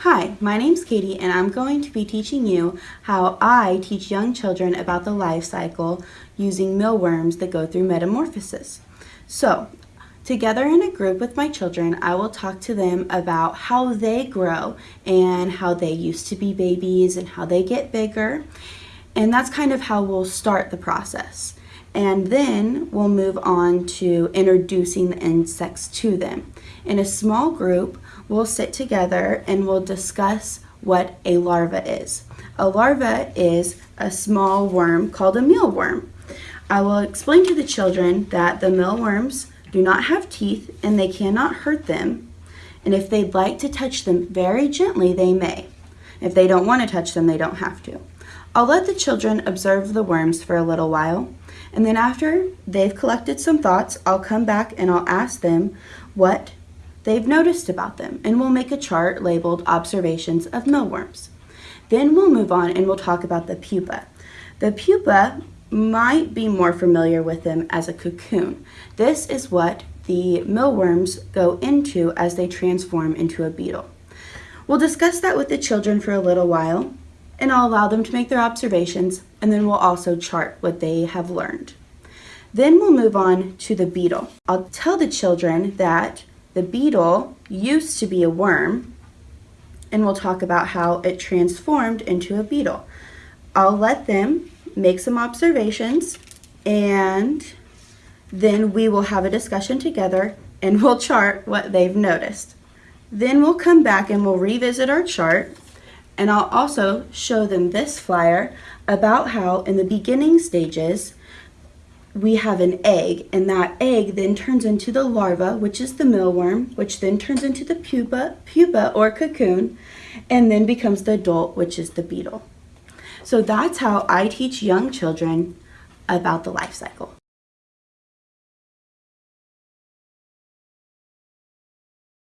Hi, my name's Katie and I'm going to be teaching you how I teach young children about the life cycle using mealworms that go through metamorphosis. So, together in a group with my children, I will talk to them about how they grow and how they used to be babies and how they get bigger. And that's kind of how we'll start the process. And then we'll move on to introducing the insects to them. In a small group, we'll sit together and we'll discuss what a larva is. A larva is a small worm called a mealworm. I will explain to the children that the mealworms do not have teeth and they cannot hurt them. And if they'd like to touch them very gently, they may. If they don't want to touch them, they don't have to. I'll let the children observe the worms for a little while, and then after they've collected some thoughts, I'll come back and I'll ask them what they've noticed about them, and we'll make a chart labeled Observations of Mealworms. Then we'll move on and we'll talk about the pupa. The pupa might be more familiar with them as a cocoon. This is what the mealworms go into as they transform into a beetle. We'll discuss that with the children for a little while, and I'll allow them to make their observations and then we'll also chart what they have learned. Then we'll move on to the beetle. I'll tell the children that the beetle used to be a worm and we'll talk about how it transformed into a beetle. I'll let them make some observations and then we will have a discussion together and we'll chart what they've noticed. Then we'll come back and we'll revisit our chart and I'll also show them this flyer about how in the beginning stages we have an egg and that egg then turns into the larva which is the mealworm which then turns into the pupa, pupa or cocoon and then becomes the adult which is the beetle. So that's how I teach young children about the life cycle.